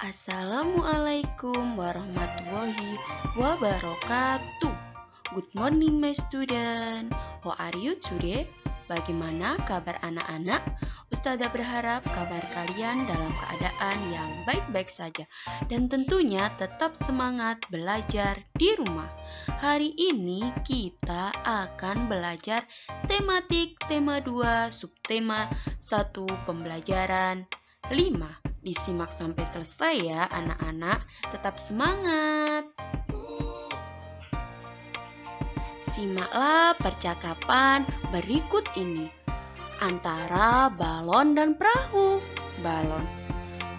Assalamualaikum warahmatullahi wabarakatuh. Good morning my student. How are you today? Bagaimana kabar anak-anak? Ustazah berharap kabar kalian dalam keadaan yang baik-baik saja dan tentunya tetap semangat belajar di rumah. Hari ini kita akan belajar tematik tema 2 subtema 1 pembelajaran 5. Disimak sampai selesai ya anak-anak, tetap semangat. Simaklah percakapan berikut ini antara balon dan perahu. Balon,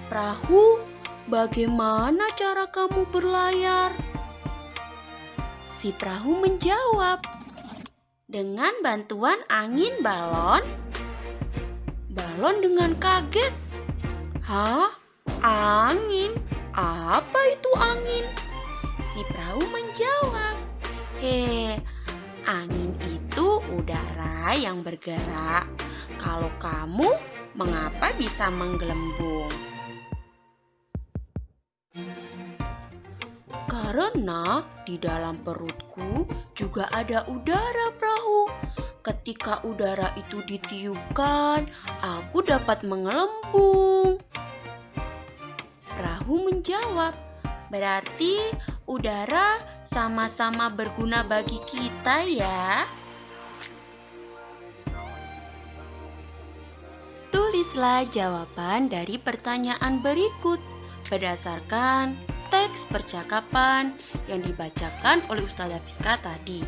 perahu, bagaimana cara kamu berlayar? Si perahu menjawab, dengan bantuan angin balon. Balon dengan kaget, hah? Angin? Apa itu angin? Si perahu menjawab, Hei, Angin itu udara yang bergerak. Kalau kamu, mengapa bisa menggelembung? Karena di dalam perutku juga ada udara perahu. Ketika udara itu ditiupkan, aku dapat mengelembung. Menjawab, Berarti udara sama-sama berguna bagi kita ya. Tulislah jawaban dari pertanyaan berikut berdasarkan teks percakapan yang dibacakan oleh Ustazah Fiska tadi.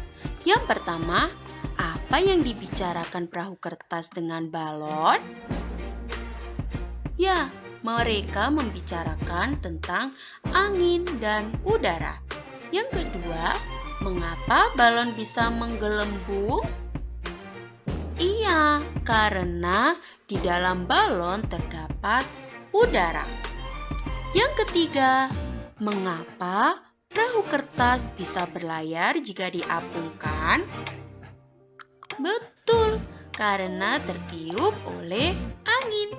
Yang pertama, apa yang dibicarakan perahu kertas dengan balon? Ya, mereka membicarakan tentang angin dan udara. Yang kedua, mengapa balon bisa menggelembung? Iya, karena di dalam balon terdapat udara. Yang ketiga, mengapa perahu kertas bisa berlayar jika diapungkan? Betul, karena tertiup oleh angin.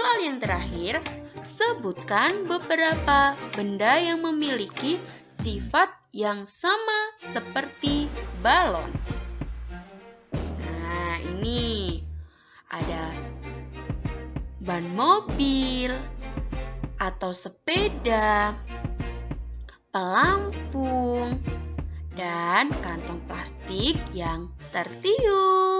Soal yang terakhir, sebutkan beberapa benda yang memiliki sifat yang sama seperti balon. Nah, ini ada ban mobil atau sepeda, pelampung, dan kantong plastik yang tertiup.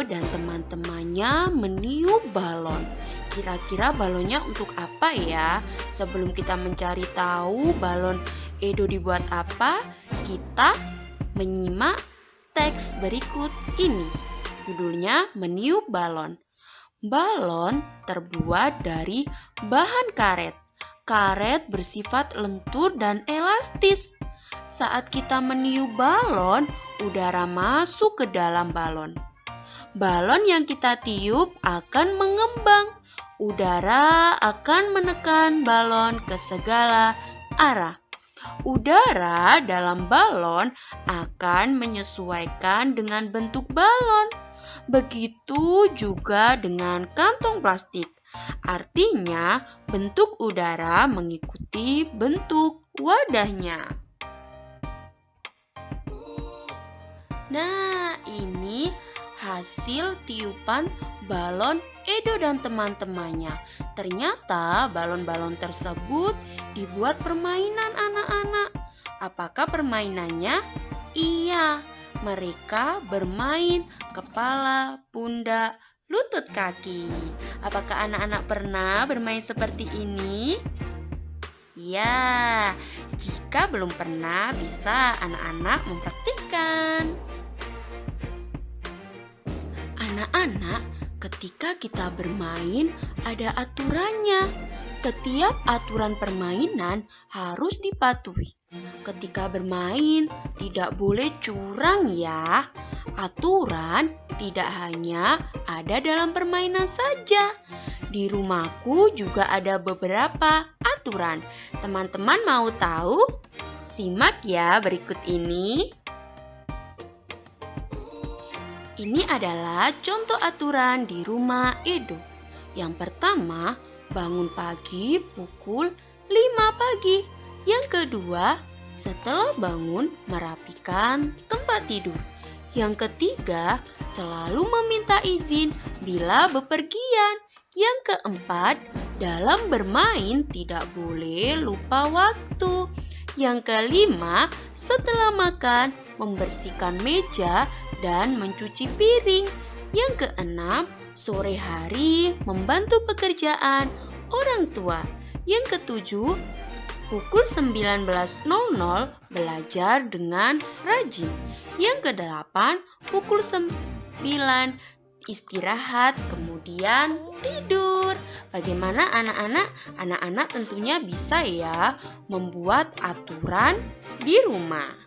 Dan teman-temannya meniup balon. Kira-kira balonnya untuk apa ya? Sebelum kita mencari tahu balon Edo dibuat apa, kita menyimak teks berikut ini. Judulnya Meniup Balon. Balon terbuat dari bahan karet. Karet bersifat lentur dan elastis. Saat kita meniup balon, udara masuk ke dalam balon balon yang kita tiup akan mengembang. Udara akan menekan balon ke segala arah. Udara dalam balon akan menyesuaikan dengan bentuk balon. Begitu juga dengan kantong plastik. Artinya, bentuk udara mengikuti bentuk wadahnya. Nah, ini hasil tiupan balon Edo dan teman-temannya. Ternyata balon-balon tersebut dibuat permainan anak-anak. Apakah permainannya? Iya, mereka bermain kepala, pundak, lutut kaki. Apakah anak-anak pernah bermain seperti ini? Ya, jika belum pernah, bisa anak-anak mempraktikkan. Anak-anak, ketika kita bermain, ada aturannya. Setiap aturan permainan harus dipatuhi. Ketika bermain, tidak boleh curang, ya. Aturan tidak hanya ada dalam permainan saja. Di rumahku juga ada beberapa aturan. Teman-teman mau tahu? Simak ya berikut ini. Ini adalah contoh aturan di rumah Edo. Yang pertama, bangun pagi pukul 5 pagi. Yang kedua, setelah bangun merapikan tempat tidur. Yang ketiga, selalu meminta izin bila bepergian. Yang keempat, dalam bermain tidak boleh lupa waktu. Yang kelima, setelah makan membersihkan meja dan mencuci piring. Yang keenam, sore hari membantu pekerjaan orang tua. Yang ketujuh, pukul 19.00 belajar dengan rajin. Yang kedelapan, pukul 9 istirahat, kemudian tidur. Bagaimana anak-anak? Anak-anak tentunya bisa ya membuat aturan di rumah.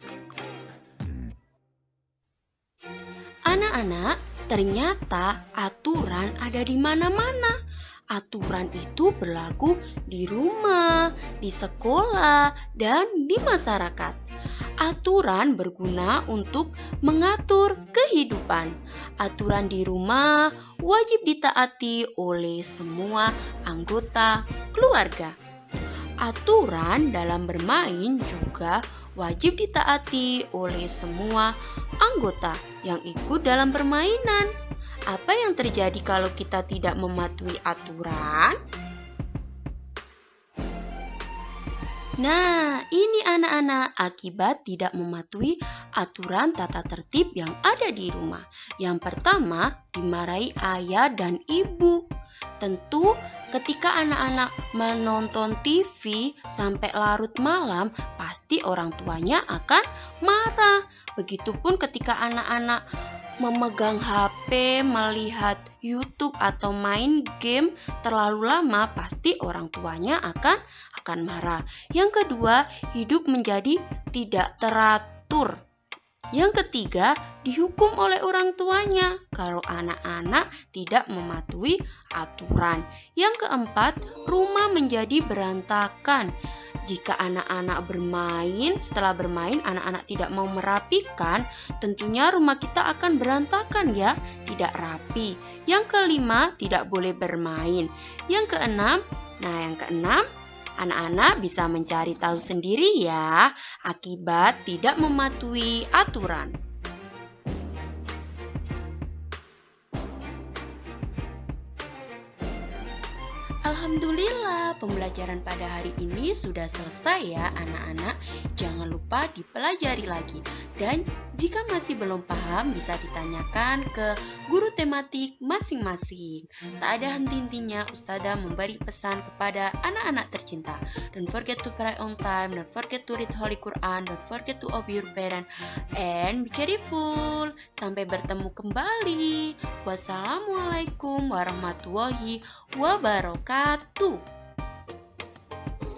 Anak-anak, ternyata aturan ada di mana-mana. Aturan itu berlaku di rumah, di sekolah, dan di masyarakat. Aturan berguna untuk mengatur kehidupan. Aturan di rumah wajib ditaati oleh semua anggota keluarga. Aturan dalam bermain juga wajib ditaati oleh semua anggota yang ikut dalam permainan. Apa yang terjadi kalau kita tidak mematuhi aturan? Nah, ini anak-anak akibat tidak mematuhi aturan tata tertib yang ada di rumah. Yang pertama, dimarahi ayah dan ibu. Tentu ketika anak-anak menonton TV sampai larut malam, pasti orang tuanya akan marah. Begitupun ketika anak-anak memegang HP, melihat YouTube atau main game terlalu lama, pasti orang tuanya akan akan marah. Yang kedua, hidup menjadi tidak teratur. Yang ketiga, dihukum oleh orang tuanya kalau anak-anak tidak mematuhi aturan. Yang keempat, rumah menjadi berantakan. Jika anak-anak bermain, setelah bermain anak-anak tidak mau merapikan, tentunya rumah kita akan berantakan ya, tidak rapi. Yang kelima, tidak boleh bermain. Yang keenam, nah yang keenam, anak-anak bisa mencari tahu sendiri ya, akibat tidak mematuhi aturan. Alhamdulillah, pembelajaran pada hari ini sudah selesai ya anak-anak. Jangan lupa dipelajari lagi. Dan jika masih belum paham, bisa ditanyakan ke guru tematik masing-masing. Tak ada henti-hentinya Ustazah memberi pesan kepada anak-anak tercinta. Don't forget to pray on time, don't forget to read Holy Quran, don't forget to obey your parent, and be careful. Sampai bertemu kembali. Wassalamualaikum warahmatullahi wabarakatuh. Atu